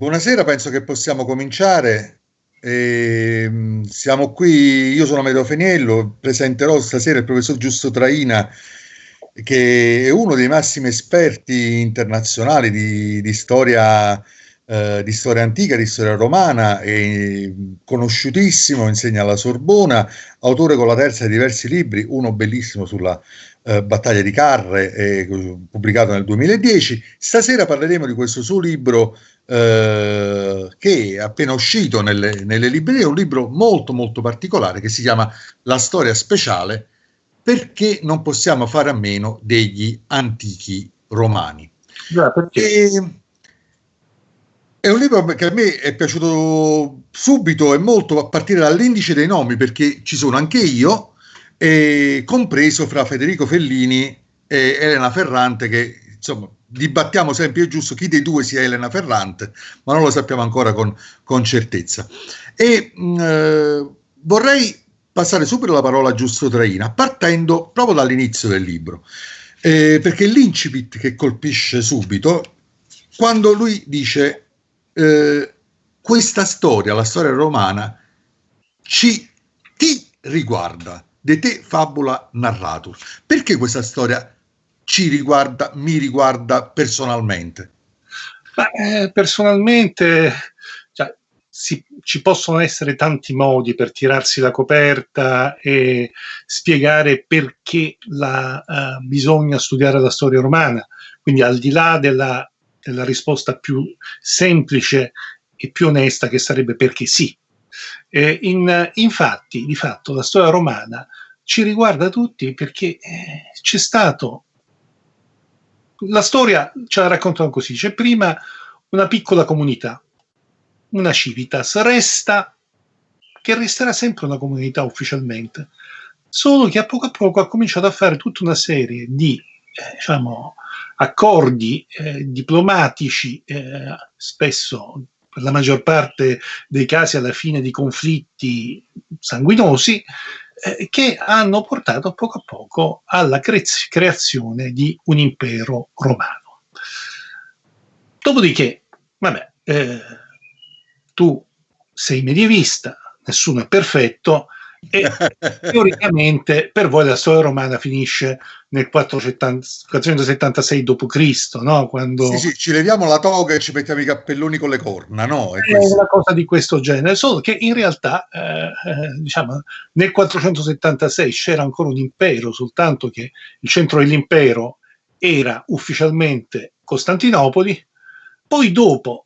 Buonasera, penso che possiamo cominciare. Eh, siamo qui, io sono Amedeo Feniello, presenterò stasera il professor Giusto Traina, che è uno dei massimi esperti internazionali di, di storia eh, di storia antica, di storia romana, è conosciutissimo, insegna alla Sorbona, autore con la terza di diversi libri, uno bellissimo sulla eh, battaglia di Carre, eh, pubblicato nel 2010. Stasera parleremo di questo suo libro eh, che è appena uscito nelle, nelle librerie, un libro molto molto particolare che si chiama La storia speciale perché non possiamo fare a meno degli antichi romani. Già, e, è un libro che a me è piaciuto subito e molto a partire dall'indice dei nomi, perché ci sono anche io, e compreso fra Federico Fellini e Elena Ferrante, che insomma dibattiamo sempre, è giusto chi dei due sia Elena Ferrante, ma non lo sappiamo ancora con, con certezza. E mh, mm, eh, vorrei passare subito la parola a Giusto Traina, partendo proprio dall'inizio del libro, eh, perché l'incipit che colpisce subito, quando lui dice eh, questa storia, la storia romana, ci ti riguarda, de te fabula narratur. Perché questa storia ci riguarda, mi riguarda personalmente? Ma, eh, personalmente cioè, si, ci possono essere tanti modi per tirarsi la coperta e spiegare perché la, uh, bisogna studiare la storia romana. Quindi al di là della la risposta più semplice e più onesta che sarebbe perché sì. Eh, in, infatti, di fatto, la storia romana ci riguarda tutti perché eh, c'è stato... La storia ce la raccontano così, c'è prima una piccola comunità, una civitas, resta che resterà sempre una comunità ufficialmente, solo che a poco a poco ha cominciato a fare tutta una serie di eh, diciamo, accordi eh, diplomatici, eh, spesso per la maggior parte dei casi alla fine di conflitti sanguinosi, eh, che hanno portato poco a poco alla cre creazione di un impero romano. Dopodiché, vabbè, eh, tu sei medievista, nessuno è perfetto, e teoricamente per voi la storia romana finisce nel 476 d.C., no? Quando... Sì, sì, ci leviamo la toga e ci mettiamo i cappelloni con le corna, no? È, è una cosa di questo genere, solo che in realtà, eh, eh, diciamo, nel 476 c'era ancora un impero, soltanto che il centro dell'impero era ufficialmente Costantinopoli, poi dopo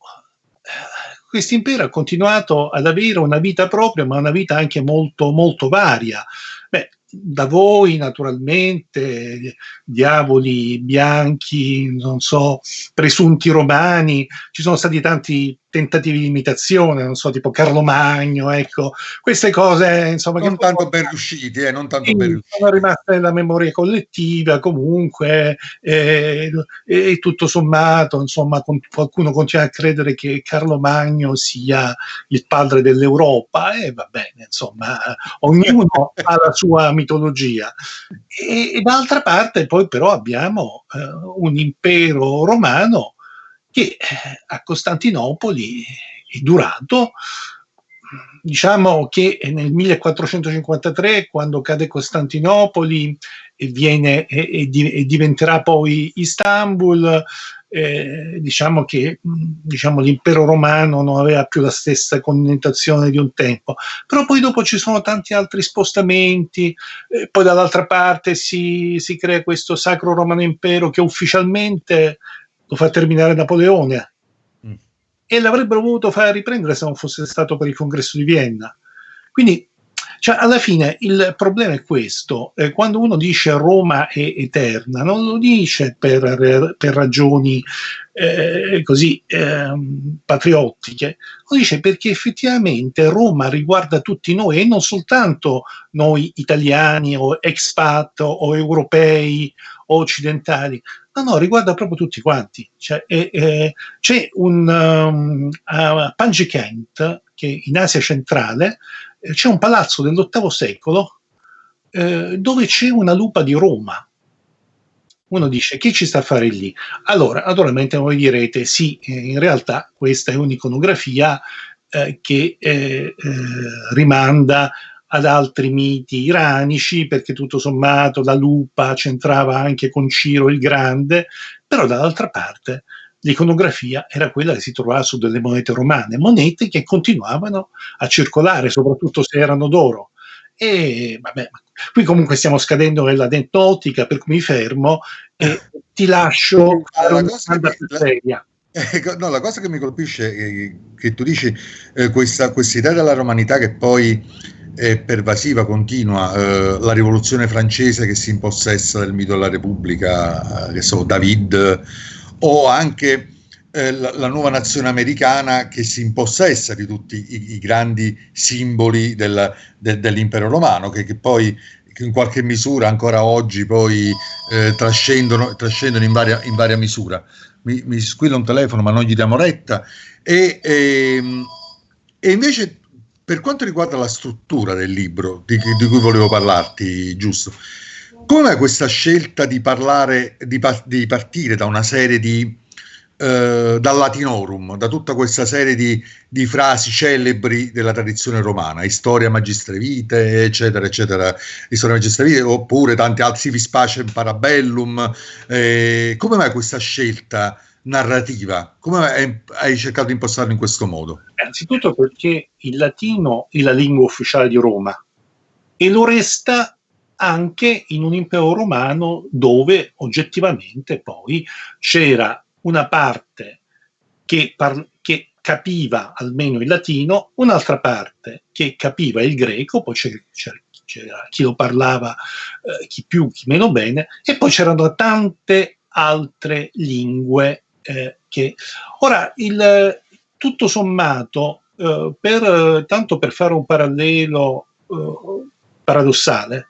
questo impero ha continuato ad avere una vita propria, ma una vita anche molto, molto varia. Beh, da voi naturalmente, diavoli bianchi, non so, presunti romani, ci sono stati tanti tentativi di imitazione, non so, tipo Carlo Magno, ecco, queste cose, insomma... Non tanto ben riusciti, eh, non tanto ben riusciti. Sono rimaste nella memoria collettiva, comunque, eh, e tutto sommato, insomma, qualcuno continua a credere che Carlo Magno sia il padre dell'Europa, e va bene, insomma, ognuno ha la sua mitologia. E, e d'altra parte poi però abbiamo eh, un impero romano che eh, a Costantinopoli è durato, diciamo che nel 1453, quando cade Costantinopoli e, viene, e, e, diventerà poi Istanbul, eh, diciamo che diciamo, l'impero romano non aveva più la stessa connotazione di un tempo, però poi dopo ci sono tanti altri spostamenti, eh, poi dall'altra parte si, si, crea questo Sacro Romano Impero che ufficialmente lo fa terminare Napoleone mm. e l'avrebbero voluto fare riprendere se non fosse stato per il congresso di Vienna. Quindi, cioè, alla fine il problema è questo, eh, quando uno dice Roma è eterna, non lo dice per, per ragioni eh, così eh, patriottiche, lo dice perché effettivamente Roma riguarda tutti noi e non soltanto noi italiani o expat o europei o occidentali, No, no, riguarda proprio tutti quanti. Cioè, eh, c'è un um, a Panjikent, che in Asia centrale, eh, c'è un palazzo dell'VIII secolo eh, dove c'è una lupa di Roma. Uno dice chi ci sta a fare lì? Allora, naturalmente voi direte sì, eh, in realtà questa è un'iconografia eh, che eh, eh, rimanda ad altri miti iranici, perché tutto sommato la lupa c'entrava anche con Ciro il Grande, però dall'altra parte l'iconografia era quella che si trovava su delle monete romane, monete che continuavano a circolare, soprattutto se erano d'oro. E vabbè, qui comunque stiamo scadendo nella dentotica, per cui mi fermo e ti lascio fare una domanda più seria. Eh, no, la cosa che mi colpisce è che tu dici eh, questa, questa idea della romanità che poi è pervasiva, continua, eh, la rivoluzione francese che si impossessa del mito della Repubblica, eh, che so, David, o anche eh, la, la, nuova nazione americana che si impossessa di tutti i, i grandi simboli del, de, dell'impero romano, che, che poi in qualche misura ancora oggi poi eh, trascendono, trascendono in, varia, in varia misura. Mi, mi, squilla un telefono ma non gli diamo retta. E, e, ehm, e invece per quanto riguarda la struttura del libro di, di cui volevo parlarti, giusto? Come questa scelta di parlare, di, di partire da una serie di, eh, dal latinorum, da tutta questa serie di, di, frasi celebri della tradizione romana, Historia Magistre Vite, eccetera, eccetera, Historia Magistre Vite, oppure tanti altri, Pace in Parabellum, eh, come mai questa scelta narrativa? Come hai cercato di impostarlo in questo modo? Anzitutto perché il latino è la lingua ufficiale di Roma e lo resta anche in un impero romano dove oggettivamente poi c'era una parte che, par- che capiva almeno il latino, un'altra parte che capiva il greco, poi c'era, c'era, c'era chi lo parlava, eh, chi più, chi meno bene, e poi c'erano tante altre lingue eh, che... Ora, il, tutto sommato, eh, per, tanto per fare un parallelo eh, paradossale,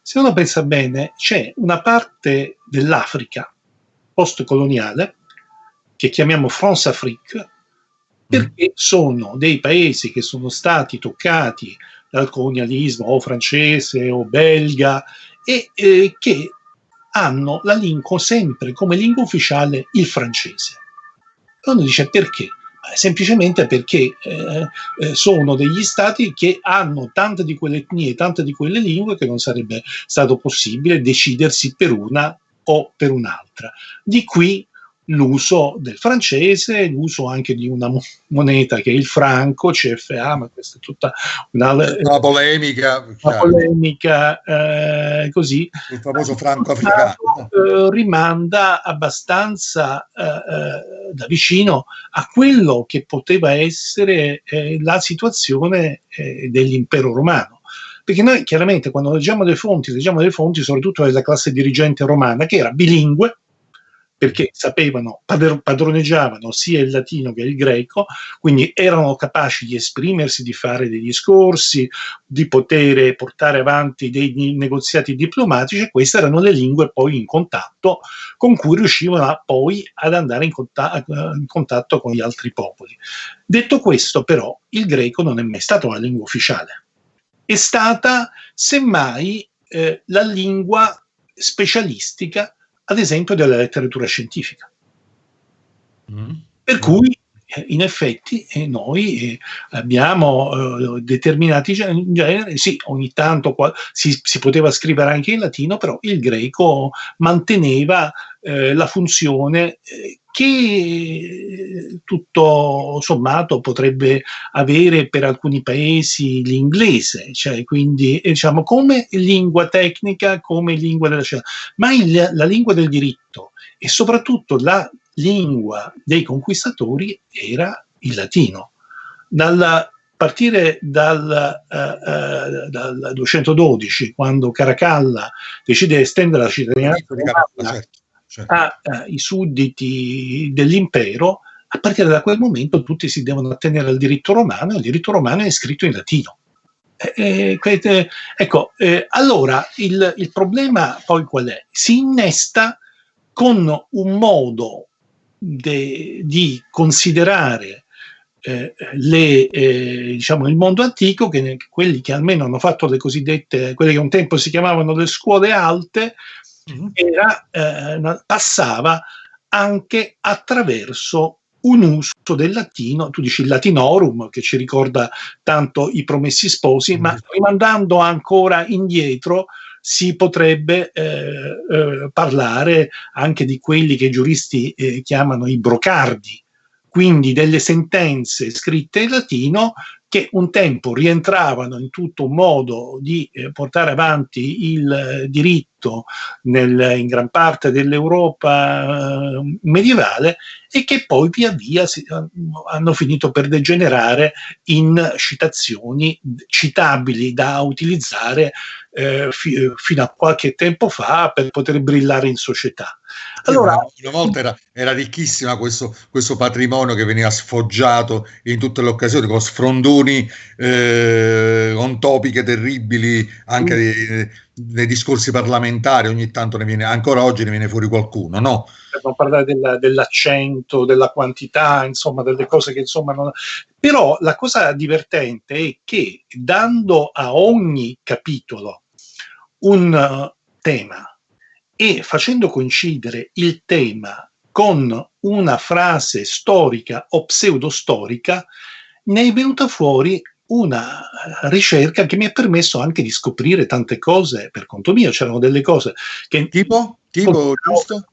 se uno pensa bene, c'è una parte dell'Africa post-coloniale che chiamiamo France-Afrique, perché mm. sono dei paesi che sono stati toccati dal colonialismo o francese o belga e eh, che hanno la lingua sempre come lingua ufficiale il francese. E uno dice perché? semplicemente perché eh, eh, sono degli stati che hanno tante di quelle etnie, tante di quelle lingue che non sarebbe stato possibile decidersi per una o per un'altra. Di qui l'uso del francese, l'uso anche di una moneta che è il franco, CFA, ma questa è tutta una, una polemica, una polemica eh, così. Il famoso franco africano. Eh, rimanda abbastanza eh, eh, da vicino a quello che poteva essere eh, la situazione eh, dell'impero romano. Perché noi chiaramente quando leggiamo le fonti, leggiamo le fonti soprattutto della classe dirigente romana, che era bilingue, perché sapevano, padroneggiavano sia il latino che il greco, quindi erano capaci di esprimersi, di fare dei discorsi, di poter portare avanti dei negoziati diplomatici queste erano le lingue poi in contatto con cui riuscivano poi ad andare in, contatto, in contatto con gli altri popoli. Detto questo però, il greco non è mai stato una lingua ufficiale, è stata semmai eh, la lingua specialistica ad esempio della letteratura scientifica. Mm. Per cui eh, in effetti eh, noi eh, abbiamo determinati generi, sì, ogni tanto si, si, poteva scrivere anche in latino, però il greco manteneva la funzione che tutto sommato potrebbe avere per alcuni paesi l'inglese, cioè quindi diciamo come lingua tecnica, come lingua della scienza, ma il, la lingua del diritto e soprattutto la lingua dei conquistatori era il latino. Dalla, partire dal, uh, uh, dal, 212, quando Caracalla decide di estendere la cittadinanza certo, certo. Ai sudditi dell'impero, a partire da quel momento tutti si devono attenere al diritto romano e il diritto romano è scritto in latino. Eh, eh, ecco, eh, allora il, il problema poi qual è? Si innesta con un modo de, di considerare eh, le, eh, diciamo, il mondo antico, che quelli che almeno hanno fatto le cosiddette, quelle che un tempo si chiamavano le scuole alte. Era, eh, passava anche attraverso un uso del latino, tu dici il latinorum che ci ricorda tanto i promessi sposi, mm-hmm. ma rimandando ancora indietro si potrebbe eh, eh, parlare anche di quelli che i giuristi eh, chiamano i brocardi, quindi delle sentenze scritte in latino che un tempo rientravano in tutto un modo di eh, portare avanti il eh, diritto nel, in gran parte dell'Europa eh, medievale e che poi via via si, eh, hanno finito per degenerare in citazioni citabili da utilizzare eh, fi, fino a qualche tempo fa per poter brillare in società. Allora, una volta era, era ricchissima questo, questo, patrimonio che veniva sfoggiato in tutte le occasioni con sfrondoni eh, con topiche terribili anche nei, nei, discorsi parlamentari ogni tanto ne viene ancora oggi ne viene fuori qualcuno no? per parlare della, dell'accento della quantità insomma delle cose che insomma non... però la cosa divertente è che dando a ogni capitolo un uh, tema e facendo coincidere il tema con una frase storica o pseudostorica, ne è venuta fuori una ricerca che mi ha permesso anche di scoprire tante cose per conto mio. C'erano delle cose che... Tipo? Tipo, giusto?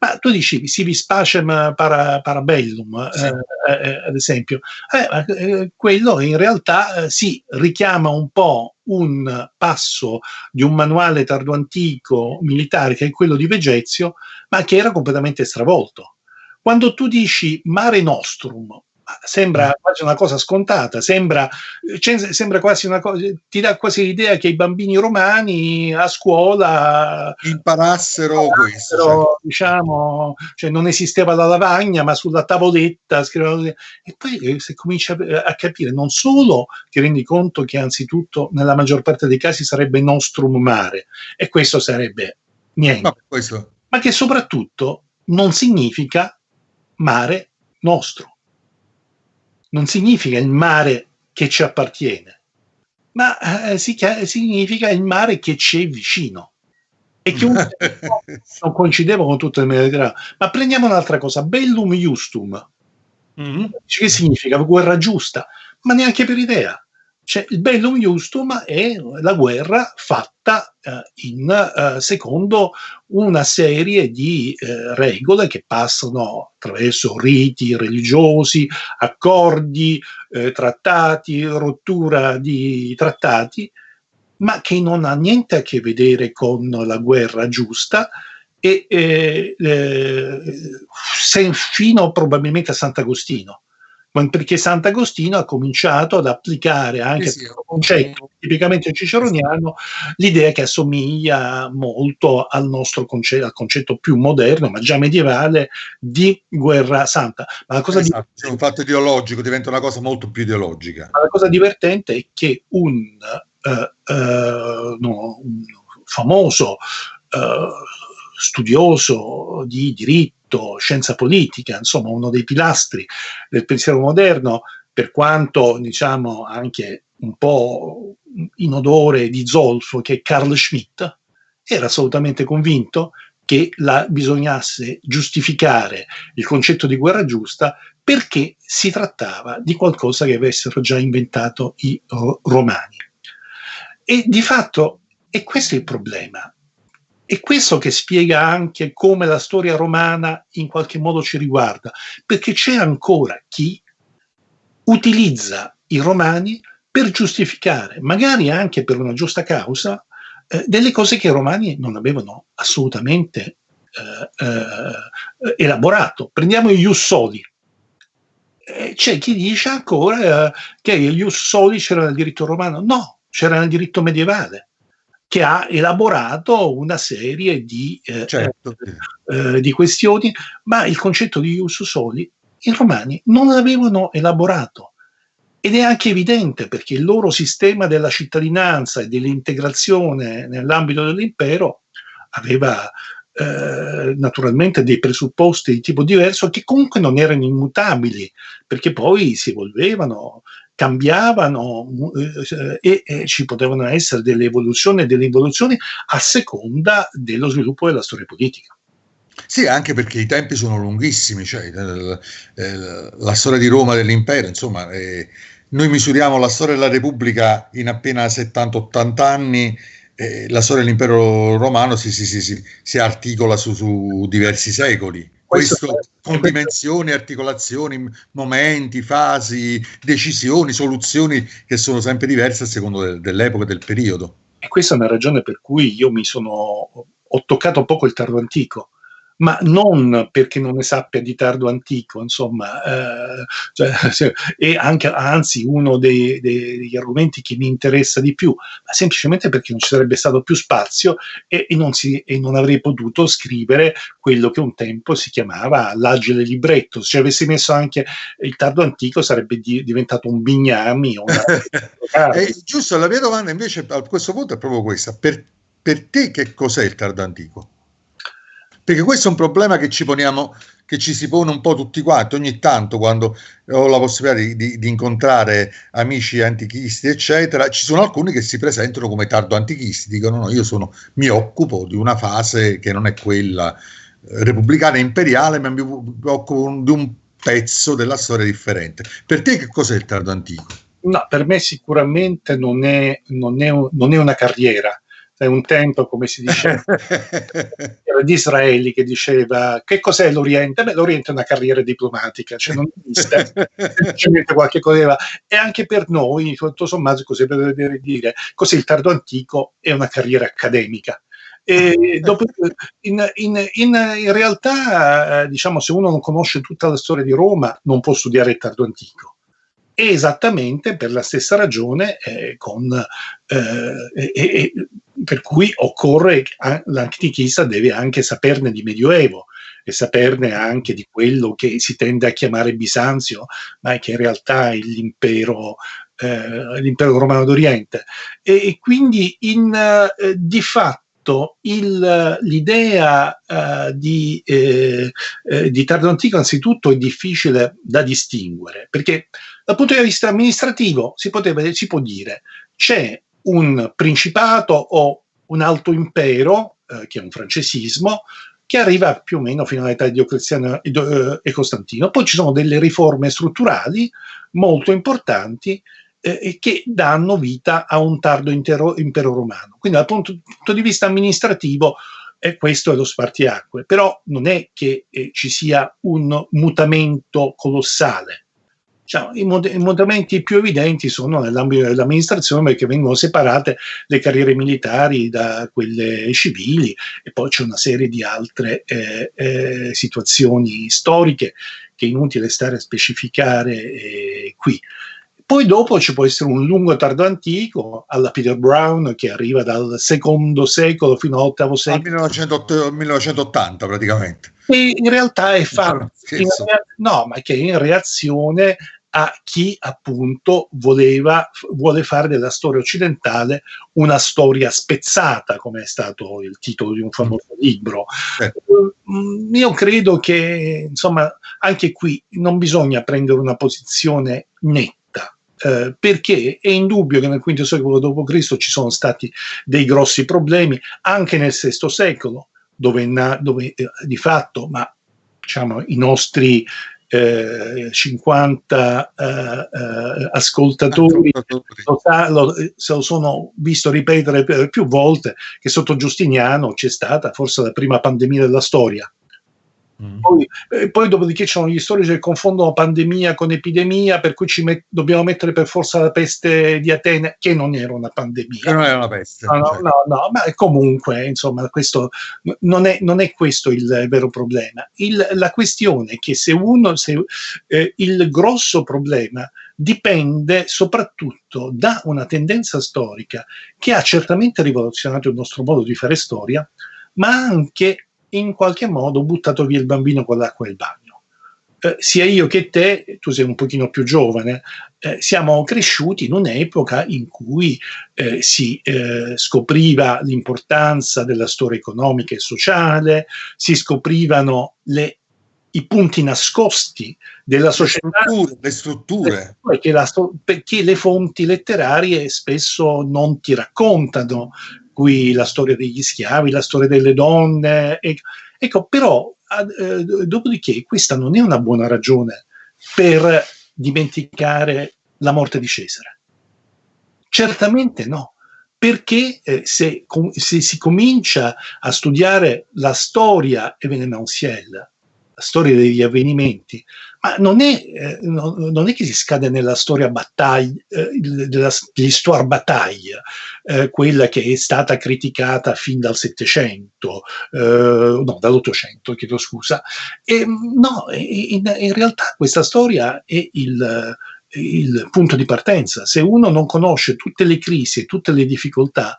Ma tu dicevi civis pacem para, parabellum, sì. eh, eh, ad esempio. Eh, eh quello in realtà eh, si richiama un po' un passo di un manuale tardoantico militare che è quello di Vegezio, ma che era completamente stravolto. Quando tu dici mare nostrum sembra mm. quasi una cosa scontata, sembra, sembra quasi una cosa, ti dà quasi l'idea che i bambini romani a scuola imparassero, imparassero questo. Cioè. Diciamo, cioè non esisteva la lavagna, ma sulla tavoletta scrivevano. E poi eh, se cominci a, a, capire, non solo ti rendi conto che anzitutto nella maggior parte dei casi sarebbe nostrum mare, e questo sarebbe niente, no, questo. ma che soprattutto non significa mare nostro non significa il mare che ci appartiene, ma eh, significa il mare che ci è vicino. E che un non coincideva con tutto il Mediterraneo. Ma prendiamo un'altra cosa, bellum justum. Mm-hmm. Che significa guerra giusta? Ma neanche per idea. Cioè, il bellum justum è la guerra fatta eh, in, eh, secondo una serie di eh, regole che passano attraverso riti religiosi, accordi, eh, trattati, rottura di trattati, ma che non ha niente a che vedere con la guerra giusta e eh, eh, fino probabilmente a Sant'Agostino perché Sant'Agostino ha cominciato ad applicare anche sì, sì. concetto tipicamente ciceroniano l'idea che assomiglia molto al nostro concetto, al concetto più moderno, ma già medievale, di guerra santa. Ma la cosa esatto, è un fatto ideologico, diventa una cosa molto più ideologica. Ma la cosa divertente è che un, uh, uh, no, un famoso uh, studioso di diritto diritto, scienza politica, insomma uno dei pilastri del pensiero moderno, per quanto diciamo anche un po' in odore di zolfo, che è Carl Schmitt, era assolutamente convinto che la, bisognasse giustificare il concetto di guerra giusta perché si trattava di qualcosa che avessero già inventato i romani. E di fatto, e questo è il problema, è questo che spiega anche come la storia romana in qualche modo ci riguarda, perché c'è ancora chi utilizza i romani per giustificare, magari anche per una giusta causa, eh, delle cose che i romani non avevano assolutamente eh, eh, elaborato. Prendiamo gli Ius Soli. Eh, c'è chi dice ancora eh, che gli Ius Soli c'era nel diritto romano. No, c'era nel diritto medievale che ha elaborato una serie di, eh, certo. eh, di, questioni, ma il concetto di ius soli i romani non l'avevano elaborato. Ed è anche evidente perché il loro sistema della cittadinanza e dell'integrazione nell'ambito dell'impero aveva eh, naturalmente dei presupposti di tipo diverso che comunque non erano immutabili, perché poi si evolvevano, cambiavano eh, e, e, ci potevano essere delle evoluzioni e delle involuzioni a seconda dello sviluppo della storia politica. Sì, anche perché i tempi sono lunghissimi, cioè, eh, la storia di Roma dell'impero, insomma, eh, noi misuriamo la storia della Repubblica in appena 70-80 anni, eh, la storia dell'impero romano si, si, si, si articola su, su, diversi secoli. Questo, Questo con dimensioni, articolazioni, momenti, fasi, decisioni, soluzioni che sono sempre diverse a seconda de, dell'epoca e del periodo. E questa è una ragione per cui io mi sono ho toccato poco il tardo antico, ma non perché non ne sappia di tardo antico, insomma, eh, cioè, è anche, anzi uno dei, dei, degli argomenti che mi interessa di più, ma semplicemente perché non ci sarebbe stato più spazio e, e, non, si, e non, avrei potuto scrivere quello che un tempo si chiamava l'agile libretto. Se avessi messo anche il tardo antico sarebbe di, diventato un bignami. Una... eh, giusto, la mia domanda invece a questo punto è proprio questa. Per, per te che cos'è il tardo antico? Perché questo è un problema che ci poniamo, che ci si pone un po' tutti quanti, ogni tanto quando ho la possibilità di, di, di, incontrare amici antichisti, eccetera, ci sono alcuni che si presentano come tardo antichisti, dicono no, io sono, mi occupo di una fase che non è quella eh, repubblicana e imperiale, ma mi occupo di un pezzo della storia differente. Per te che cos'è il tardo antico? No, per me sicuramente non è, non è, non è una carriera, è un tempo, come si diceva, di Israeli che diceva che cos'è l'Oriente? Beh, l'Oriente è una carriera diplomatica, cioè non esiste, semplicemente qualche cosa. E anche per noi, tutto sommato, così per dire, così il tardo antico è una carriera accademica. E dopo, in, in, in, in, realtà, eh, diciamo, se uno non conosce tutta la storia di Roma, non può studiare il tardo antico esattamente per la stessa ragione eh, con, eh, e, per cui occorre, l'antichista deve anche saperne di Medioevo e saperne anche di quello che si tende a chiamare Bisanzio, ma che in realtà è l'impero, eh, l'impero romano d'Oriente. E, e quindi in, eh, di fatto il, l'idea uh, di, eh, eh, di, tardo antico anzitutto è difficile da distinguere, perché dal punto di vista amministrativo si, poteva, si può dire c'è un principato o un alto impero, eh, che è un francesismo, che arriva più o meno fino all'età di Diocleziano eh, e Costantino. Poi ci sono delle riforme strutturali molto importanti eh, che danno vita a un tardo intero, impero romano. Quindi dal punto, punto di vista amministrativo eh, questo è lo spartiacque, però non è che eh, ci sia un mutamento colossale Diciamo, i, mod- I mutamenti più evidenti sono nell'ambito dell'amministrazione perché vengono separate le carriere militari da quelle civili e poi c'è una serie di altre eh, eh, situazioni storiche che è inutile stare a specificare eh, qui. Poi dopo ci può essere un lungo tardo antico alla Peter Brown che arriva dal secondo secolo fino all'ottavo secolo. Al 1980 praticamente. E in realtà è fatto, no, ma che è in reazione a chi appunto voleva, vuole fare della storia occidentale una storia spezzata, come è stato il titolo di un famoso libro. Eh. Io credo che, insomma, anche qui non bisogna prendere una posizione netta. Eh, perché è indubbio che nel V secolo d.C. ci sono stati dei grossi problemi, anche nel VI secolo, dove, dove eh, di fatto, ma diciamo, i nostri eh, 50 eh, eh, ascoltatori lo, lo, se lo sono visto ripetere più volte che sotto Giustiniano c'è stata forse la prima pandemia della storia Mm. Poi, eh, poi, dopodiché ci sono gli storici che confondono pandemia con epidemia, per cui ci met- dobbiamo mettere per forza la peste di Atene, che non era una pandemia. Che non era una peste. No, no, certo. no, no, ma comunque, insomma, questo non è, non è questo il vero problema. Il, la questione è che se uno, se, eh, il grosso problema dipende soprattutto da una tendenza storica che ha certamente rivoluzionato il nostro modo di fare storia, ma anche in qualche modo buttato via il bambino con l'acqua il bagno. eh, sia io che te, tu sei un pochino più giovane, eh, siamo cresciuti in un'epoca in cui eh, si eh, scopriva l'importanza della storia economica e sociale, si scoprivano le, i punti nascosti della società. Le strutture. Le strutture. La, perché le fonti letterarie spesso non ti raccontano qui la storia degli schiavi, la storia delle donne. Ecco, però eh, dopodiché questa non è una buona ragione per dimenticare la morte di Cesare. Certamente no, perché eh, se, com, se, si comincia a studiare la storia evenementielle, la storia degli avvenimenti, ma non è, eh, non è che si scade nella storia battaglia, eh, della, l'histoire bataille, eh, quella che è stata criticata fin dal Settecento, no, dall'Ottocento, chiedo scusa. E, no, in, in, realtà questa storia è il, il punto di partenza. Se uno non conosce tutte le crisi e tutte le difficoltà,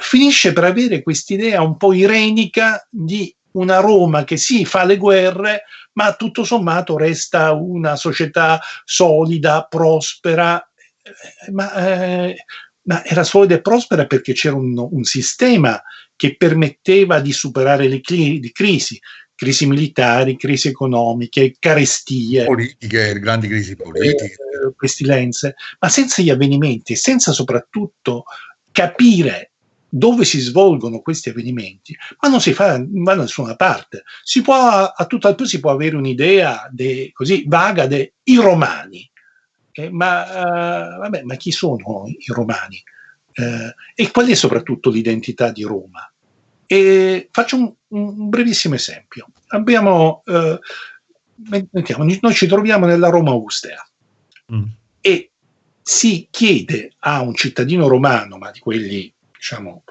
finisce per avere quest'idea un po' irenica di una Roma che sì, fa le guerre, ma tutto sommato resta una società solida, prospera, eh, ma, eh, ma era solida e prospera perché c'era un, un, sistema che permetteva di superare le, le crisi, crisi militari, crisi economiche, carestie. Politiche, grandi crisi politiche. Eh, pestilenze, ma senza gli avvenimenti, senza soprattutto capire dove si svolgono questi avvenimenti, ma non si fa, va da nessuna parte. Si può, a tutto più si può avere un'idea de, così vaga dei romani, eh, ma, uh, vabbè, ma chi sono i romani? Eh, e qual è soprattutto l'identità di Roma? E faccio un, un brevissimo esempio. Abbiamo, eh, noi ci troviamo nella Roma Augustea mm. e si chiede a un cittadino romano, ma di quelli diciamo,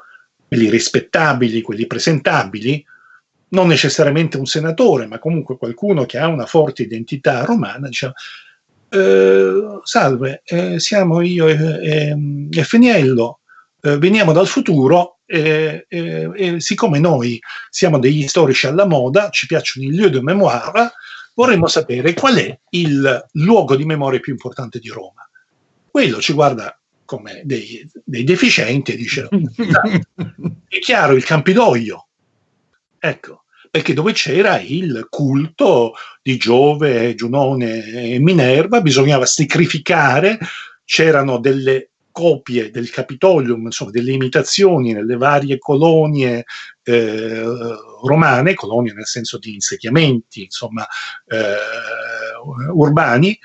quelli rispettabili, quelli presentabili, non necessariamente un senatore, ma comunque qualcuno che ha una forte identità romana, diciamo, eh, salve, eh, siamo io e, e Feniello, eh, veniamo dal futuro e, siccome noi siamo degli storici alla moda, ci piacciono i lieux de mémoire, vorremmo sapere qual è il luogo di memoria più importante di Roma. Quello ci guarda come dei, dei deficienti, dice, è chiaro il Campidoglio, ecco, perché dove c'era il culto di Giove, Giunone e Minerva, bisognava sacrificare, c'erano delle copie del Capitolium, insomma delle imitazioni nelle varie colonie eh, romane, colonie nel senso di insediamenti, insomma, eh, urbani,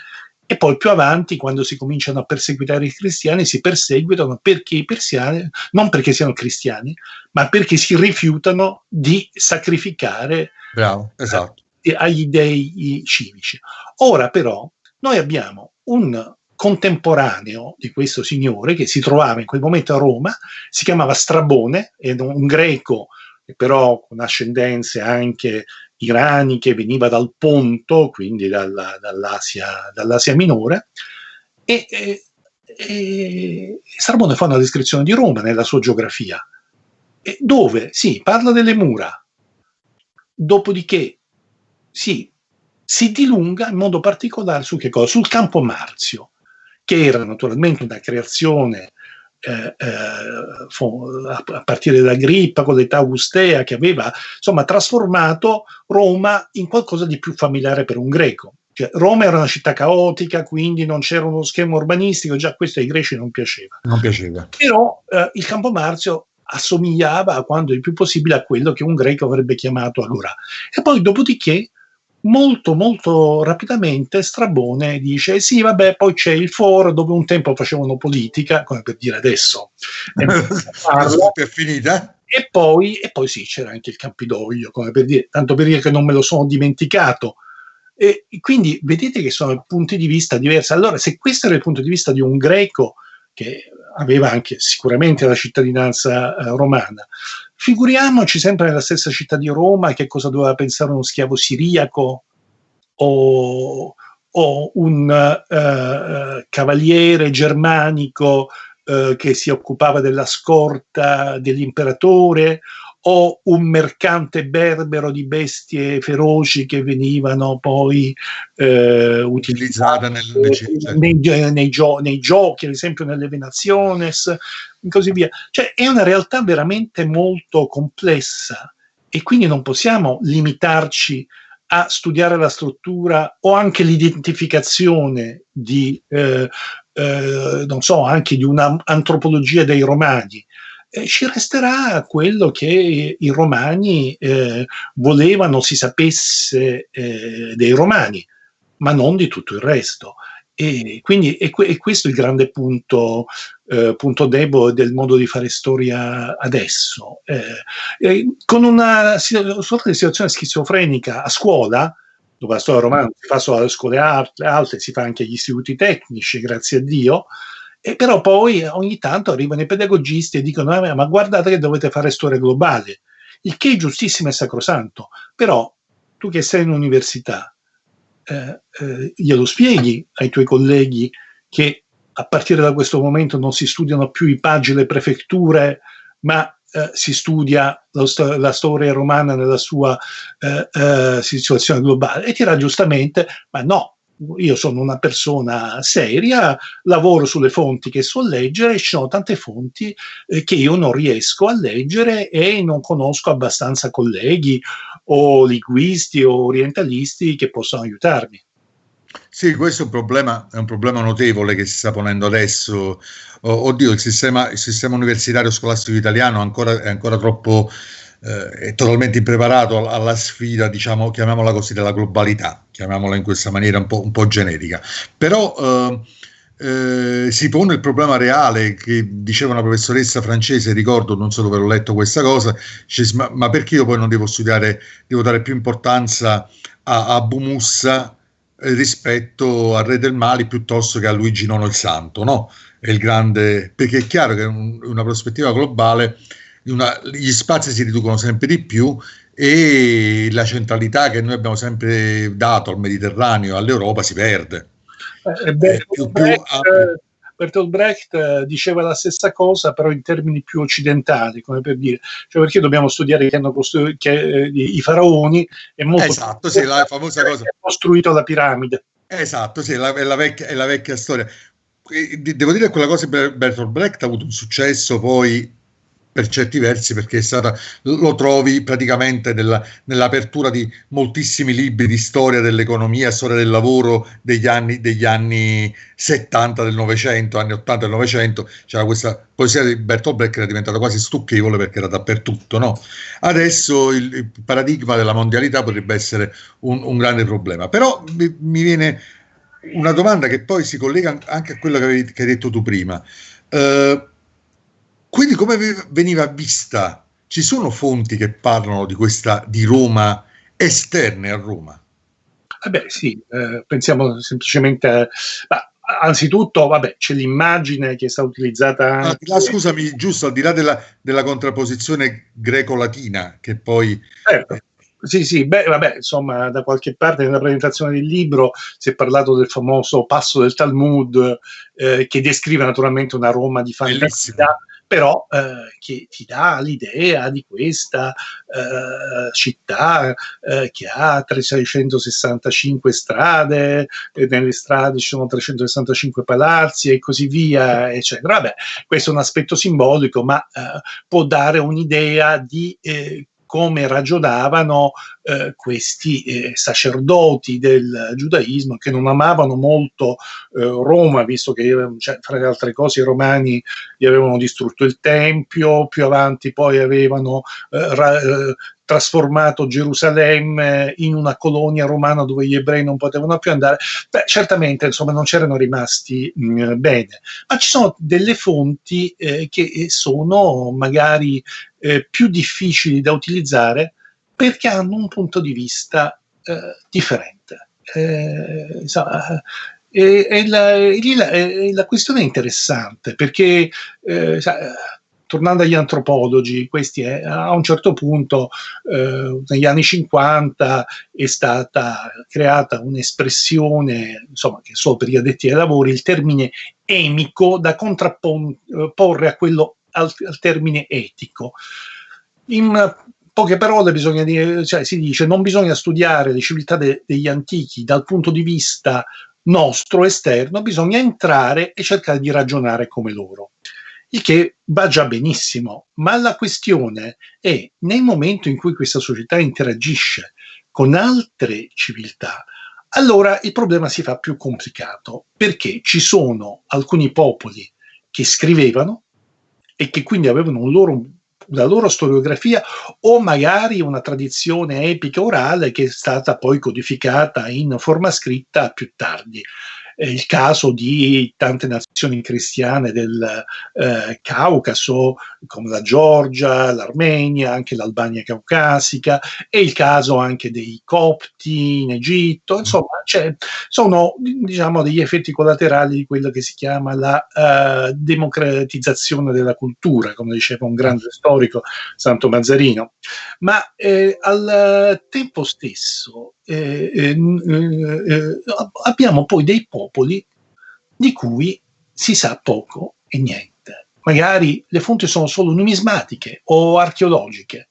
e poi più avanti, quando si cominciano a perseguitare i cristiani, si perseguitano perché i persiani, non perché siano cristiani, ma perché si rifiutano di sacrificare Bravo, esatto. eh, agli dei civici. Ora però noi abbiamo un contemporaneo di questo signore che si trovava in quel momento a Roma, si chiamava Strabone, era un greco però con ascendenze anche iraniche, veniva dal Ponto, quindi dalla, dall'Asia, dall'Asia, minore, e, e, e Strabone fa una descrizione di Roma nella sua geografia, dove sì, parla delle mura, dopodiché sì, si dilunga in modo particolare su che? Sul campo Marzio, che era naturalmente una creazione eh, eh, a partire da Grippa con l'età augustea che aveva insomma trasformato Roma in qualcosa di più familiare per un greco. Cioè, Roma era una città caotica, quindi non c'era uno schema urbanistico, già questo ai greci non piaceva. Non piaceva. Però eh, il Campo Marzio assomigliava a quanto il più possibile a quello che un greco avrebbe chiamato Agora. E poi dopodiché molto molto rapidamente Strabone dice sì vabbè poi c'è il foro dove un tempo facevano politica come per dire adesso. È finita? E poi, e poi sì c'era anche il Campidoglio come per dire tanto per dire che non me lo sono dimenticato. E quindi vedete che sono punti di vista diversi. Allora se questo era il punto di vista di un greco che aveva anche sicuramente la cittadinanza eh, romana. Figuriamoci sempre nella stessa città di Roma che cosa doveva pensare uno schiavo siriaco o, o un uh, cavaliere germanico uh, che si occupava della scorta dell'imperatore o un mercante berbero di bestie feroci che venivano poi eh, utilizzate nel, nei, nei, gio nei, giochi, ad esempio nelle Venaciones e così via. Cioè è una realtà veramente molto complessa e quindi non possiamo limitarci a studiare la struttura o anche l'identificazione di, eh, eh, non so, anche di un'antropologia dei romani. Eh, ci resterà quello che i romani eh, volevano si sapesse eh, dei romani, ma non di tutto il resto. E quindi è, è questo il grande punto, eh, punto, debole del modo di fare storia adesso. Eh, con una sorta di situazione schizofrenica a scuola, dove la storia romana si fa solo alle scuole alte, si fa anche agli istituti tecnici, grazie a Dio, e però poi ogni tanto arrivano i pedagogisti e dicono ah, ma guardate che dovete fare storia globale, il che è giustissimo e sacrosanto, però tu che sei in università, eh, eh, glielo spieghi ai tuoi colleghi che a partire da questo momento non si studiano più i paggi, le prefetture, ma eh, si studia sto la storia romana nella sua eh, eh, situazione globale. E dirà giustamente, ma no, io sono una persona seria, lavoro sulle fonti che so leggere, ci sono tante fonti eh, che io non riesco a leggere e non conosco abbastanza colleghi o linguisti o orientalisti che possano aiutarmi. Sì, questo è un, problema, è un problema notevole che si sta ponendo adesso. oddio, il sistema, il sistema universitario scolastico italiano ancora, è ancora troppo eh, è totalmente impreparato alla sfida, diciamo, chiamiamola così, della globalità, chiamiamola in questa maniera un po', un po generica. Però eh, eh, si pone il problema reale che diceva una professoressa francese, ricordo, non so dove l'ho letto questa cosa, dice, ma, ma, perché io poi non devo studiare, devo dare più importanza a, a Bumussa eh, rispetto al re del Mali piuttosto che a Luigi IX il Santo, no? È il grande, perché è chiaro che in una prospettiva globale una, gli spazi si riducono sempre di più e la centralità che noi abbiamo sempre dato al Mediterraneo, all'Europa, si perde. Eh, beh, più, Brecht, più, Bertolt Brecht eh, diceva la stessa cosa, però in termini più occidentali, come per dire, cioè perché dobbiamo studiare che hanno costruito che, eh, i faraoni è molto esatto, sì, la famosa cosa. Che costruito la piramide. Esatto, sì, la, è, la vecchia, è la vecchia storia. Devo dire che quella cosa Bertolt Brecht ha avuto un successo poi per certi versi perché è stata, lo trovi praticamente nella, nell'apertura di moltissimi libri di storia dell'economia, storia del lavoro degli anni, degli anni 70 del Novecento, anni 80 del Novecento, c'era questa poesia di Bertolt Brecht che era diventata quasi stucchevole perché era dappertutto. No? Adesso il, il, paradigma della mondialità potrebbe essere un, un grande problema, però mi, mi, viene una domanda che poi si collega anche a quello che, avevi, che hai detto tu prima. Uh, quindi come veniva vista? Ci sono fonti che parlano di questa di Roma esterne a Roma? Eh beh, sì, eh, pensiamo semplicemente a, anzitutto, vabbè, c'è l'immagine che è stata utilizzata ah, anche... ah, scusami, giusto, al di là della, della contrapposizione greco-latina, che poi... Certo. Sì, sì, beh, vabbè, insomma, da qualche parte nella presentazione del libro si è parlato del famoso passo del Talmud, eh, che descrive naturalmente una Roma di fantasia, Bellissimo però eh, che ti dà l'idea di questa eh, città eh, che ha 365 strade, e nelle strade ci sono 365 palazzi e così via, eccetera. Vabbè, questo è un aspetto simbolico, ma eh, può dare un'idea di eh, come ragionavano eh, questi eh, sacerdoti del giudaismo che non amavano molto eh, Roma, visto che cioè, fra le altre cose i romani gli avevano distrutto il Tempio, più avanti poi avevano eh, ra- eh, trasformato Gerusalemme in una colonia romana dove gli ebrei non potevano più andare, beh, certamente insomma non c'erano rimasti mh, mm, bene, ma ci sono delle fonti eh, che sono magari eh, più difficili da utilizzare perché hanno un punto di vista eh, differente. Eh, insomma, e, e, la, e la, la, questione è interessante perché eh, tornando agli antropologi, questi è, a un certo punto, eh, negli anni 50, è stata creata un'espressione, insomma, che solo per gli addetti ai lavori, il termine emico da contrapporre a quello al, al termine etico. in poche parole bisogna dire, cioè si dice non bisogna studiare le civiltà de, degli antichi dal punto di vista nostro esterno, bisogna entrare e cercare di ragionare come loro. Il che va già benissimo, ma la questione è nel momento in cui questa società interagisce con altre civiltà, allora il problema si fa più complicato perché ci sono alcuni popoli che scrivevano e che quindi avevano un loro la loro storiografia o magari una tradizione epica orale che è stata poi codificata in forma scritta più tardi il caso di tante nazioni cristiane del eh, Caucaso, come la Georgia, l'Armenia, anche l'Albania caucasica, e il caso anche dei copti in Egitto, insomma, sono diciamo, degli effetti collaterali di quello che si chiama la uh, democratizzazione della cultura, come diceva un grande storico, Santo Mazzarino. Ma eh, al tempo stesso eh, eh, eh, abbiamo poi dei popoli di cui si sa poco e niente. Magari le fonti sono solo numismatiche o archeologiche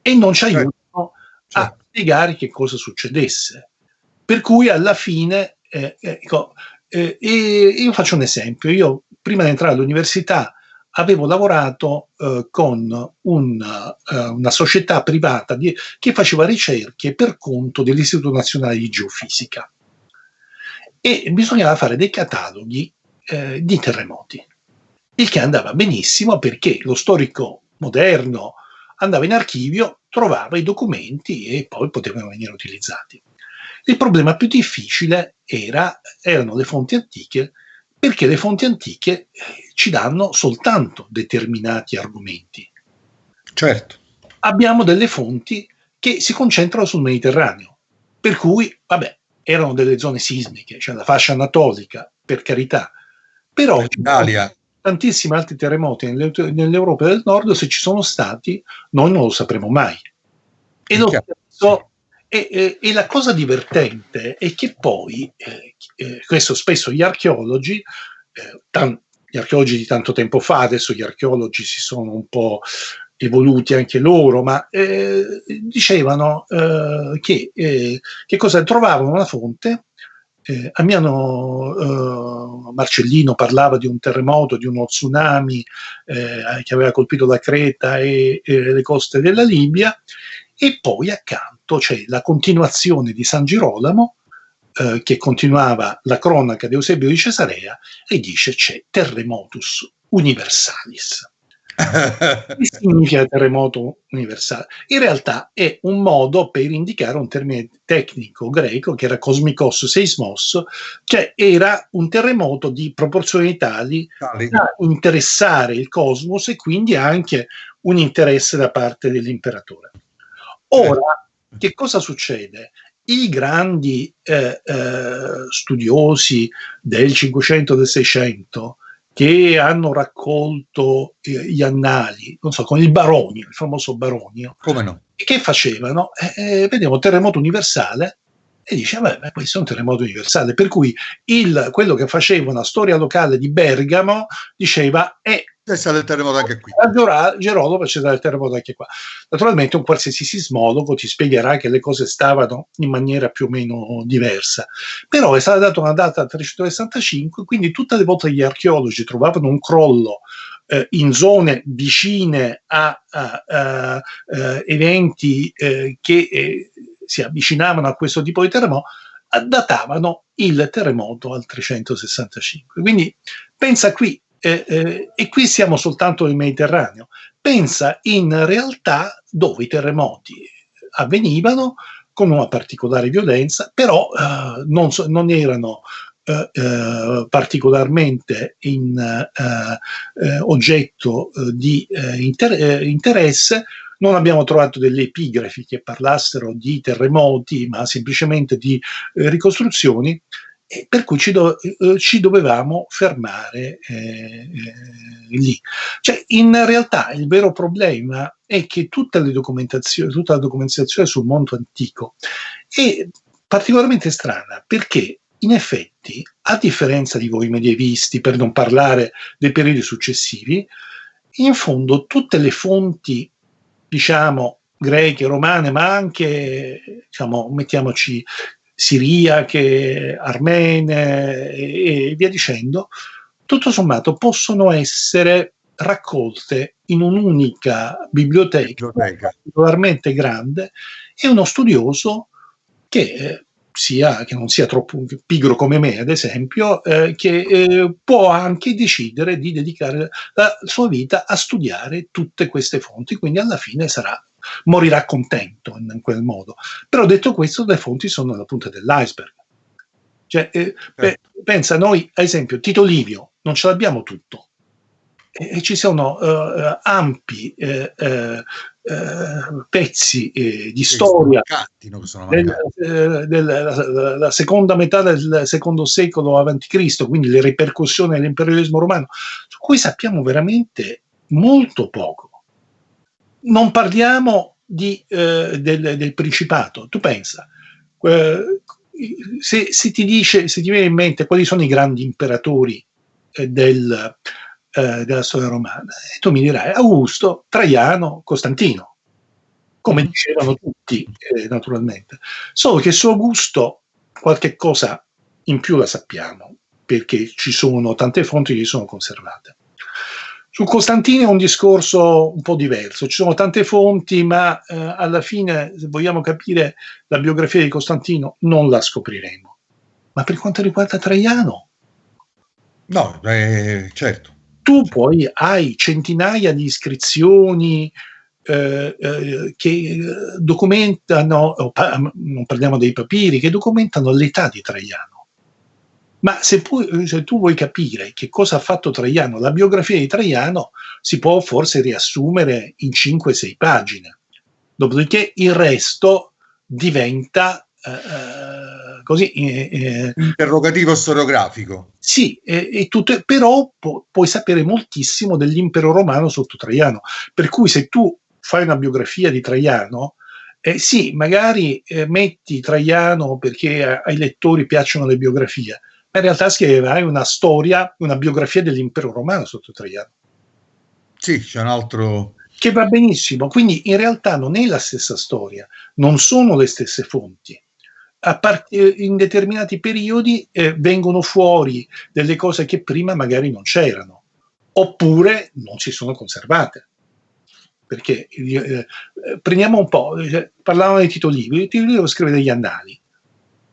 e non ci certo. aiutano certo. a spiegare che cosa succedesse. Per cui alla fine, eh, ecco, eh, io faccio un esempio, io prima di entrare all'università avevo lavorato eh, con un, eh, una società privata di, che faceva ricerche per conto dell'Istituto Nazionale di Geofisica e bisognava fare dei cataloghi eh, di terremoti, il che andava benissimo perché lo storico moderno andava in archivio, trovava i documenti e poi potevano venire utilizzati. Il problema più difficile era, erano le fonti antiche perché le fonti antiche ci danno soltanto determinati argomenti. Certo. Abbiamo delle fonti che si concentrano sul Mediterraneo, per cui, vabbè, erano delle zone sismiche, cioè la fascia anatolica, per carità, però Italia. tantissimi altri terremoti nell'Europa del Nord, se ci sono stati, noi non lo sapremo mai. E lo stesso e, e, e, la cosa divertente è che poi, eh, eh, questo spesso gli archeologi, eh, tan- gli archeologi di tanto tempo fa, adesso gli archeologi si sono un po' evoluti anche loro, ma eh, dicevano eh, che, eh, che cosa trovavano una fonte. Eh, Amiano Marcellino parlava di un terremoto, di uno tsunami che aveva colpito la Creta e le coste della Libia, e poi accanto c'è la continuazione di San Girolamo, eh, che continuava la cronaca di Eusebio di Cesarea, e dice c'è terremotus universalis. che significa terremoto universale? In realtà è un modo per indicare un termine tecnico greco che era cosmikos seismos, cioè era un terremoto di proporzioni tali Tali. da interessare il cosmos e quindi anche un interesse da parte dell'imperatore. Ora, che cosa succede? I grandi eh, eh, studiosi del 500 e del 600 che hanno raccolto eh, gli annali, non so, con il Baronio, il famoso Baronio, come no? che facevano? Eh, eh vedevano terremoto universale e dice, vabbè, questo è un terremoto universale, per cui il, quello che faceva una storia locale di Bergamo diceva, è c'è stato il terremoto anche qui. A Gerolamo c'è stato il terremoto anche qua. Naturalmente un qualsiasi sismologo ti spiegherà che le cose stavano in maniera più o meno diversa. Però è stata data una data 365, quindi tutte le volte gli archeologi trovavano un crollo eh, in zone vicine a, a, a, a eh, eventi eh, che eh, si avvicinavano a questo tipo di terremoto, datavano il terremoto al 365. Quindi pensa qui eh, eh, e qui siamo soltanto nel Mediterraneo. Pensa in realtà dove i terremoti avvenivano con una particolare violenza, però eh, non, so, non, erano eh, eh, particolarmente in, oggetto di inter interesse, non abbiamo trovato delle epigrafi che parlassero di terremoti, ma semplicemente di ricostruzioni, e per cui ci, do, eh, ci dovevamo fermare eh, eh, lì. Cioè, in realtà il vero problema è che tutta, tutta la documentazione sul mondo antico è particolarmente strana perché in effetti, a differenza di voi medievisti, per non parlare dei periodi successivi, in fondo tutte le fonti diciamo, greche, romane, ma anche, diciamo, mettiamoci siriache, armene e, e via dicendo, tutto sommato possono essere raccolte in un'unica biblioteca, biblioteca. particolarmente grande e uno studioso che eh, sia, che non sia troppo pigro come me, ad esempio, eh, che eh, può anche decidere di dedicare la sua vita a studiare tutte queste fonti, quindi alla fine sarà, morirà contento in, quel modo. Però detto questo, le fonti sono la punta dell'iceberg. Cioè, eh, eh. pensa, noi, ad esempio, Tito Livio, non ce l'abbiamo tutto. E, ci sono uh, ampi uh, uh, pezzi di storia del, della seconda metà del secondo secolo a.C., quindi le ripercussioni dell'imperialismo romano, su cui sappiamo veramente molto poco. Non parliamo di, del, del, Principato. Tu pensa, se, se, ti dice, se ti viene in mente quali sono i grandi imperatori del, eh, della storia romana. E tu mi dirai Augusto, Traiano, Costantino, come mm. dicevano tutti, eh, naturalmente. Solo che su Augusto qualche cosa in più la sappiamo, perché ci sono tante fonti che sono conservate. Su Costantino è un discorso un po' diverso, ci sono tante fonti, ma eh, alla fine, se vogliamo capire la biografia di Costantino, non la scopriremo. Ma per quanto riguarda Traiano, No, eh, certo. Tu poi hai centinaia di iscrizioni eh, eh, che documentano, non parliamo dei papiri, che documentano l'età di Traiano. Ma se, pu- se, tu vuoi capire che cosa ha fatto Traiano, la biografia di Traiano si può forse riassumere in 5-6 pagine. Dopodiché il resto diventa eh, eh così... Eh, eh, Interrogativo storiografico. Sì, eh, tutto, però pu- puoi sapere moltissimo dell'impero romano sotto Traiano. Per cui se tu fai una biografia di Traiano, eh, sì, magari eh, metti Traiano perché ai lettori piacciono le biografie, in realtà scriverai una storia, una biografia dell'impero romano sotto Traiano. Sì, c'è un altro... Che va benissimo, quindi in realtà non è la stessa storia, non sono le stesse fonti part- eh, in determinati periodi eh, vengono fuori delle cose che prima magari non c'erano, oppure non si sono conservate. Perché eh, eh prendiamo un po', eh, parlavamo di Tito Livio, Tito Livio scrive degli annali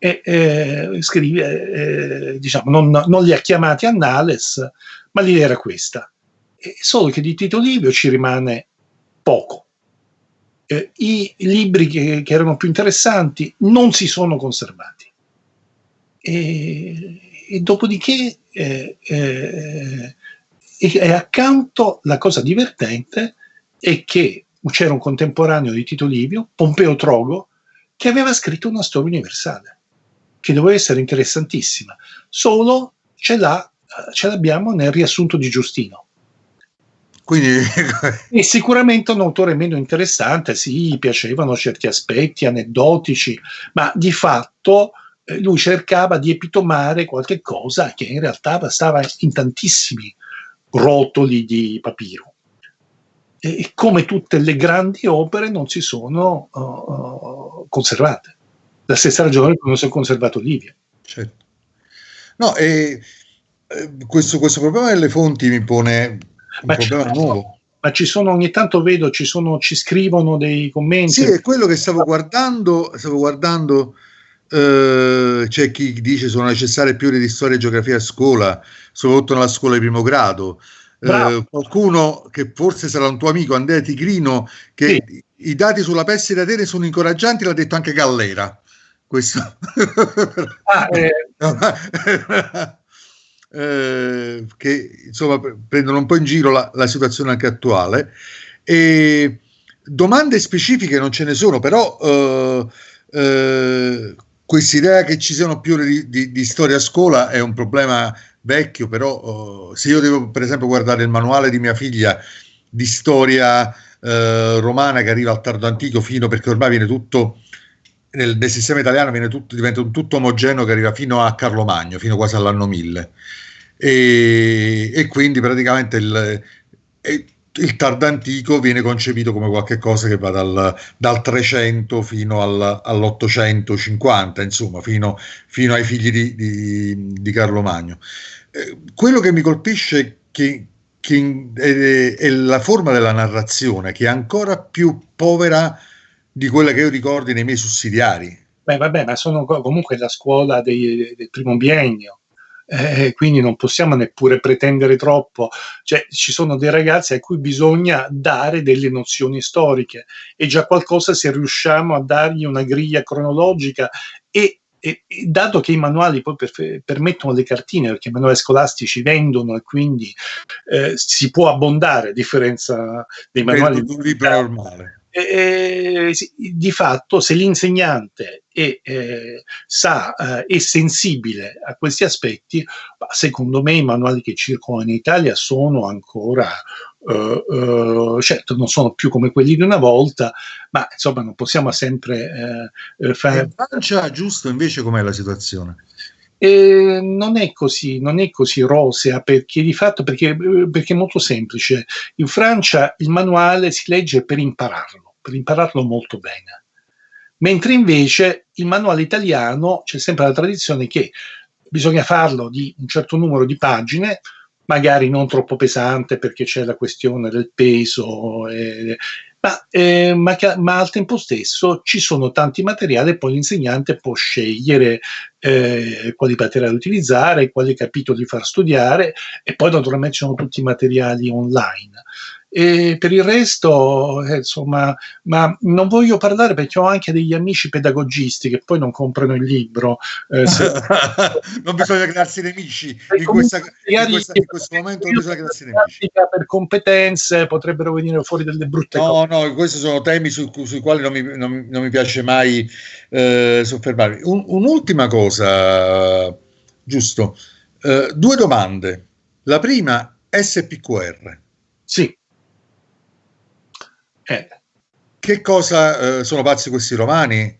e eh, scrive, diciamo, non, non, li ha chiamati annales, ma l'idea era questa. E solo che di Tito Livio ci rimane poco eh, i libri che, che, erano più interessanti non si sono conservati. E, e dopodiché, eh, eh, e accanto la cosa divertente è che c'era un contemporaneo di Tito Livio, Pompeo Trogo, che aveva scritto una storia universale, che doveva essere interessantissima, solo ce, l'ha, ce l'abbiamo nel riassunto di Giustino. Quindi... e sicuramente un autore meno interessante, sì, piacevano certi aspetti aneddotici, ma di fatto eh, lui cercava di epitomare qualche cosa che in realtà stava in tantissimi rotoli di papiro. E come tutte le grandi opere non si sono uh, conservate. La stessa ragione per cui non si è conservato Livia. Certo. No, e eh, questo, questo problema delle fonti mi pone ma, nuovo. ma ci sono ogni tanto vedo, ci, sono, ci scrivono dei commenti. Sì, è quello che stavo guardando, stavo guardando eh, c'è chi dice sono necessarie più ore di storia e geografia a scuola, soprattutto nella scuola di primo grado. Eh, qualcuno che forse sarà un tuo amico, Andrea Tigrino, che sì. i dati sulla peste di Atene sono incoraggianti, l'ha detto anche Gallera. Questo. Ah, eh. eh, che insomma prendono un po' in giro la, la situazione anche attuale. E domande specifiche non ce ne sono, però eh, eh, questa idea che ci siano più di, di, di, storia a scuola è un problema vecchio, però eh, se io devo per esempio guardare il manuale di mia figlia di storia eh, romana che arriva al tardo antico fino perché ormai viene tutto nel, nel sistema italiano tutto, diventa un tutto omogeneo che arriva fino a Carlo Magno, fino quasi all'anno 1000 e, e quindi praticamente il, il tardo antico viene concepito come qualcosa che va dal, dal 300 fino al, all'850, insomma, fino, fino, ai figli di, di, di Carlo Magno. Eh, quello che mi colpisce che, che è, è, la forma della narrazione, che è ancora più povera di quella che io ricordi nei miei sussidiari. Beh, vabbè, ma sono comunque la scuola dei, del primo biennio eh, quindi non possiamo neppure pretendere troppo. Cioè, ci sono dei ragazzi a cui bisogna dare delle nozioni storiche e già qualcosa se riusciamo a dargli una griglia cronologica e e, dato che i manuali poi per, permettono le cartine, perché i manuali scolastici vendono e quindi eh, si può abbondare a differenza dei manuali di un libro normale eh, di fatto se l'insegnante è, eh, sa, eh, è sensibile a questi aspetti, secondo me i manuali che circolano in Italia sono ancora, eh, eh, certo non sono più come quelli di una volta, ma insomma non possiamo sempre eh, fare... In Francia giusto invece com'è la situazione? Eh, non è così, non è così rosea perché di fatto perché, perché, è molto semplice. In Francia il manuale si legge per impararlo, per impararlo molto bene. Mentre invece il manuale italiano c'è sempre la tradizione che bisogna farlo di un certo numero di pagine, magari non troppo pesante perché c'è la questione del peso, eh, ma, eh, ma, ma, al tempo stesso ci sono tanti materiali e poi l'insegnante può scegliere eh, quali materiali utilizzare, quali capitoli far studiare e poi naturalmente ci sono tutti i materiali online. E per il resto, eh, insomma, ma non voglio parlare perché ho anche degli amici pedagogisti che poi non comprano il libro. Eh, se... non bisogna crearsi nemici. In, questa, in, questa, in, questo momento non bisogna crearsi nemici. Per competenze potrebbero venire fuori delle brutte no, cose. No, no, questi sono temi su, sui quali non mi, non, non mi piace mai eh, soffermarmi. Un, un'ultima cosa, giusto. Uh, due domande. La prima, SPQR. Sì. Eh. Che cosa eh, sono pazzi questi romani?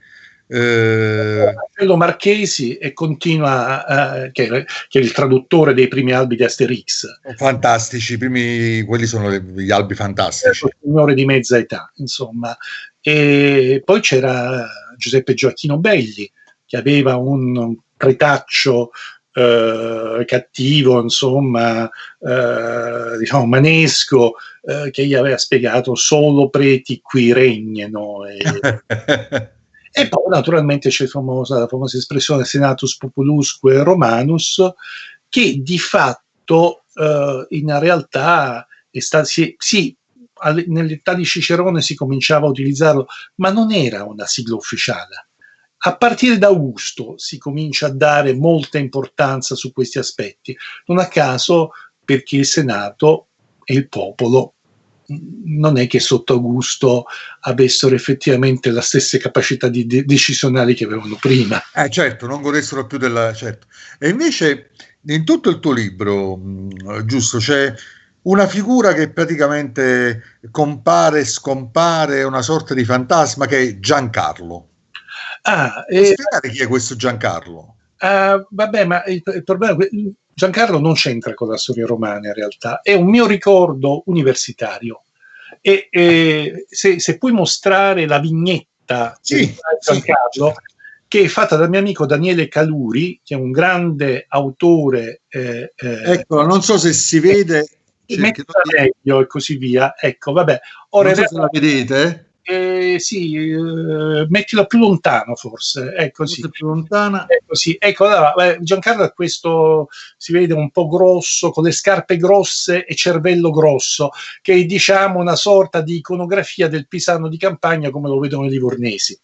Eh... Marchesi e continua, eh, che, che, è il traduttore dei primi albi di Asterix. Fantastici, primi, quelli sono gli albi fantastici. Il signore di mezza età, insomma. E poi c'era Giuseppe Gioacchino Belli, che aveva un retaccio eh, cattivo, insomma, eh, diciamo manesco, eh, che gli aveva spiegato solo preti qui regnano. E, e poi naturalmente c'è famosa, la famosa espressione senatus populusque romanus, che di fatto eh, in realtà è stato, sì, sì nell'età di Cicerone si cominciava a utilizzarlo, ma non era una sigla ufficiale a partire da Augusto si comincia a dare molta importanza su questi aspetti, non a caso perché il Senato e il popolo mm, non è che sotto Augusto avessero effettivamente la stessa capacità di de- decisionali che avevano prima. Eh certo, non godessero più della... Certo. E invece in tutto il tuo libro, mm, giusto, c'è una figura che praticamente compare scompare, una sorta di fantasma che è Giancarlo. Ah, e... spiegare chi è questo Giancarlo? Uh, vabbè, ma il, il problema è che Giancarlo non c'entra con la storia romana in realtà, è un mio ricordo universitario. E, e se, se, puoi mostrare la vignetta sì, di Giancarlo, sì. che è fatta dal mio amico Daniele Caluri, che è un grande autore. Eh, eh, ecco, non so se si vede. meglio e così via. Ecco, vabbè. Ora non so se la vedete eh, sì, eh, mettila più lontano forse, ecco sì. più lontana. Ecco, sì. ecco allora, Giancarlo è questo, si vede un po' grosso, con le scarpe grosse e cervello grosso, che è diciamo una sorta di iconografia del pisano di campagna come lo vedono i livornesi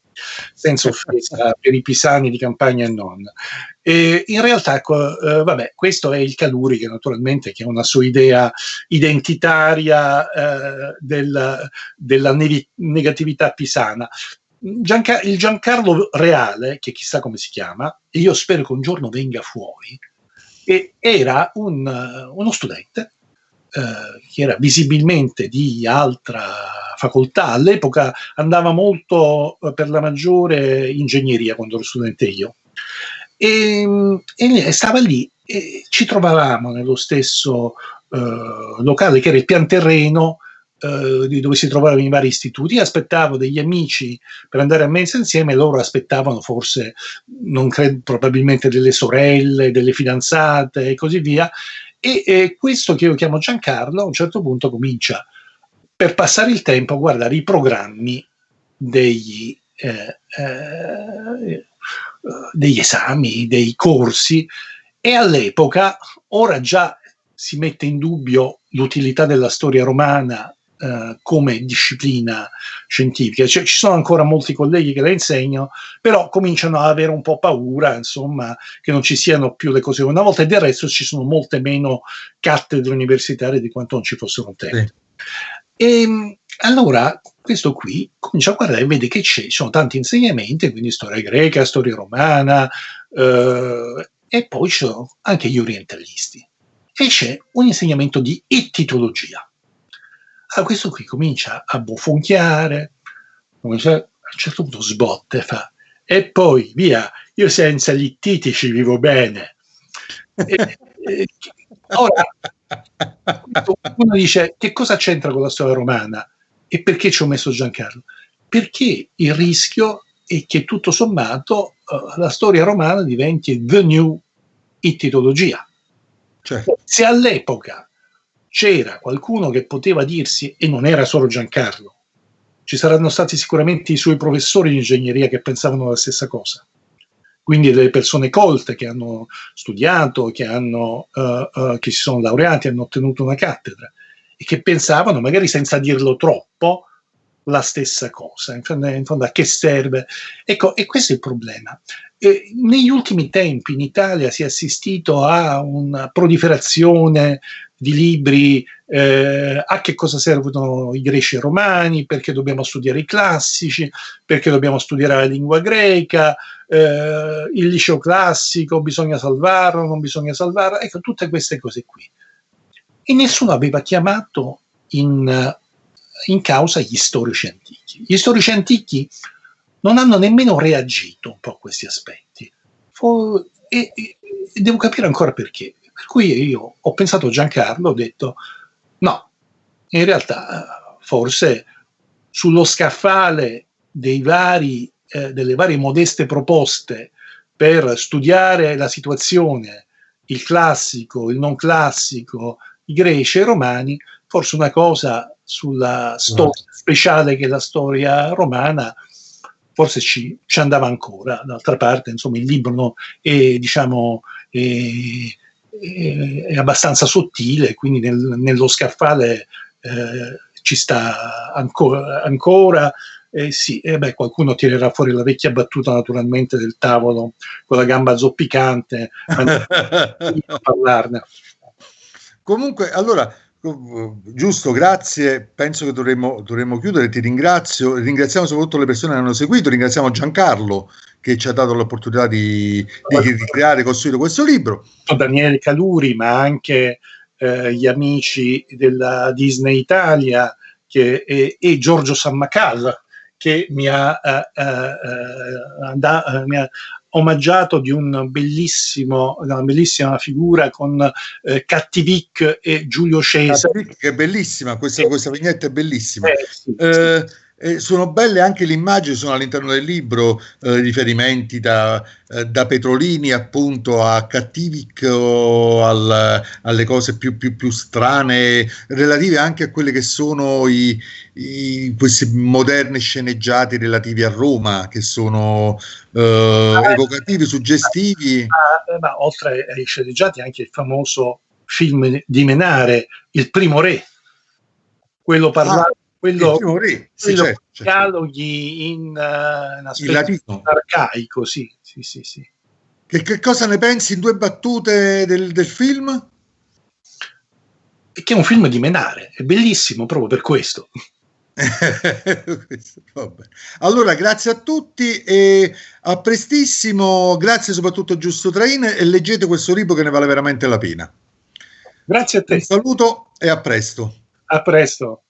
senza offesa per i pisani di campagna e non. E in realtà, ecco, eh, vabbè, questo è il Caluri che naturalmente che ha una sua idea identitaria eh, del, della negatività pisana. Gianca- il Giancarlo Reale, che chissà come si chiama, e io spero che un giorno venga fuori, era un, uno studente eh, che era visibilmente di altra facoltà, all'epoca andava molto eh, per la maggiore ingegneria quando ero studente io. E, e stava lì e ci trovavamo nello stesso eh, locale che era il pian terreno eh, dove si trovavano i vari istituti, io aspettavo degli amici per andare a mensa insieme, loro aspettavano forse, non credo, probabilmente delle sorelle, delle fidanzate e così via. E, e questo che io chiamo Giancarlo a un certo punto comincia per passare il tempo a guardare i programmi degli, eh, eh, degli esami, dei corsi e all'epoca, ora già si mette in dubbio l'utilità della storia romana eh, come disciplina scientifica. Cioè, ci sono ancora molti colleghi che la insegnano, però cominciano ad avere un po' paura, insomma, che non ci siano più le cose come una volta e del resto ci sono molte meno cattedre universitarie di quanto non ci fossero un tempo. Sì. E ehm, allora questo qui comincia a guardare e vede che ci sono tanti insegnamenti, quindi storia greca, storia romana, eh, e poi ci sono anche gli orientalisti. E c'è un insegnamento di ettitologia. Allora questo qui comincia a bofonchiare, comincia, a un certo punto sbotte, fa, e poi via, io senza gli ittitici vivo bene. E, e, ora, uno dice, che cosa c'entra con la storia romana? E perché ci ho messo Giancarlo? Perché il rischio è che tutto sommato uh, la storia romana diventi the new ittitologia. Certo. Se all'epoca c'era qualcuno che poteva dirsi, e non era solo Giancarlo, ci saranno stati sicuramente i suoi professori di ingegneria che pensavano la stessa cosa. Quindi delle persone colte che hanno studiato, che, hanno, uh, uh, che si sono laureati, hanno ottenuto una cattedra e che pensavano, magari senza dirlo troppo, la stessa cosa. In fondo, in fondo a che serve? Ecco, e questo è il problema. E negli ultimi tempi in Italia si è assistito a una proliferazione di libri eh, a che cosa servono i greci e i romani, perché dobbiamo studiare i classici, perché dobbiamo studiare la lingua greca, eh, il liceo classico, bisogna salvarlo, non bisogna salvarlo, ecco tutte queste cose qui e nessuno aveva chiamato in, in causa gli storici antichi. Gli storici antichi non hanno nemmeno reagito un po' a questi aspetti. E, e, e, devo capire ancora perché. Per cui io ho pensato a Giancarlo, ho detto no, in realtà forse sullo scaffale vari, eh, delle varie modeste proposte per studiare la situazione, il classico, il non classico, i greci e i romani, forse una cosa sulla storia speciale che è la storia romana, forse ci, ci andava ancora. D'altra parte, insomma, il libro no, è, diciamo, è, è, abbastanza sottile, quindi nel, nello scaffale eh, ci sta ancora. ancora eh sì, eh beh, qualcuno tirerà fuori la vecchia battuta naturalmente del tavolo con la gamba zoppicante a parlarne. Comunque, allora, giusto, grazie. Penso che dovremmo, dovremmo chiudere. Ti ringrazio. Ringraziamo soprattutto le persone che hanno seguito. Ringraziamo Giancarlo che ci ha dato l'opportunità di, di, di creare e costruire questo libro. Daniele Caluri, ma anche eh, gli amici della Disney Italia che, e, e Giorgio Sammacal che mi ha, eh, eh, eh da, mi ha omaggiato di un bellissimo, una bellissima figura con eh, Cattivic e Giulio Cesare. Cattivic è bellissima, questa, questa vignetta è bellissima. Eh, sì, eh, sì. Eh, sono belle anche le immagini, sono all'interno del libro eh, riferimenti da, eh, da, Petrolini appunto a Cattivic o al, alle cose più, più, più, strane, relative anche a quelle che sono i, i, questi moderni sceneggiati relativi a Roma, che sono eh, ah, evocativi, suggestivi. Ma, ah, ma oltre ai sceneggiati anche il famoso film di Menare, Il primo re, quello parlato. Ah quello, re, sì, quello certo, certo. dialoghi in uh, una specie arcaico, sì, sì, sì, sì. Che, che, cosa ne pensi in due battute del, del film? Che è un film di Menare, è bellissimo proprio per questo. allora, grazie a tutti e a prestissimo. Grazie soprattutto a Giusto Train e leggete questo libro che ne vale veramente la pena. Grazie a te. Un saluto e a presto. A presto.